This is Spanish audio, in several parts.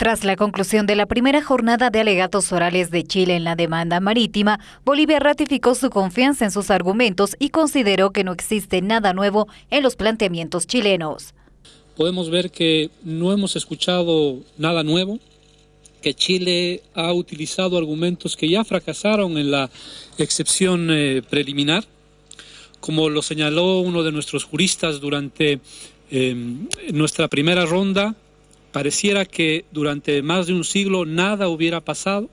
Tras la conclusión de la primera jornada de alegatos orales de Chile en la demanda marítima, Bolivia ratificó su confianza en sus argumentos y consideró que no existe nada nuevo en los planteamientos chilenos. Podemos ver que no hemos escuchado nada nuevo, que Chile ha utilizado argumentos que ya fracasaron en la excepción eh, preliminar, como lo señaló uno de nuestros juristas durante eh, nuestra primera ronda, Pareciera que durante más de un siglo nada hubiera pasado.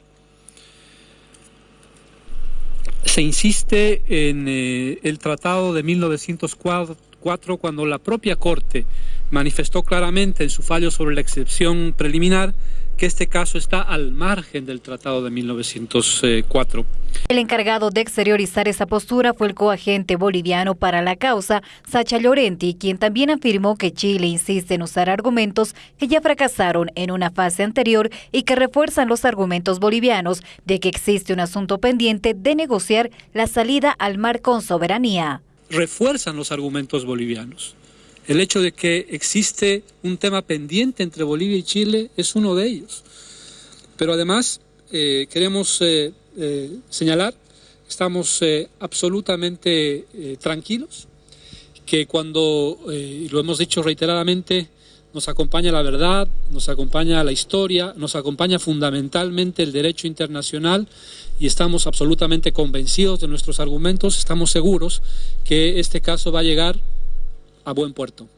Se insiste en eh, el Tratado de 1904 cuando la propia Corte manifestó claramente en su fallo sobre la excepción preliminar que este caso está al margen del Tratado de 1904. El encargado de exteriorizar esa postura fue el coagente boliviano para la causa, Sacha Llorenti, quien también afirmó que Chile insiste en usar argumentos que ya fracasaron en una fase anterior y que refuerzan los argumentos bolivianos de que existe un asunto pendiente de negociar la salida al mar con soberanía. Refuerzan los argumentos bolivianos. El hecho de que existe un tema pendiente entre Bolivia y Chile es uno de ellos. Pero además eh, queremos eh, eh, señalar, estamos absolutamente tranquilos, que cuando, lo hemos dicho reiteradamente, nos acompaña la verdad, nos acompaña la historia, nos acompaña fundamentalmente el derecho internacional y estamos absolutamente convencidos de nuestros argumentos, estamos seguros que este caso va a llegar a buen puerto.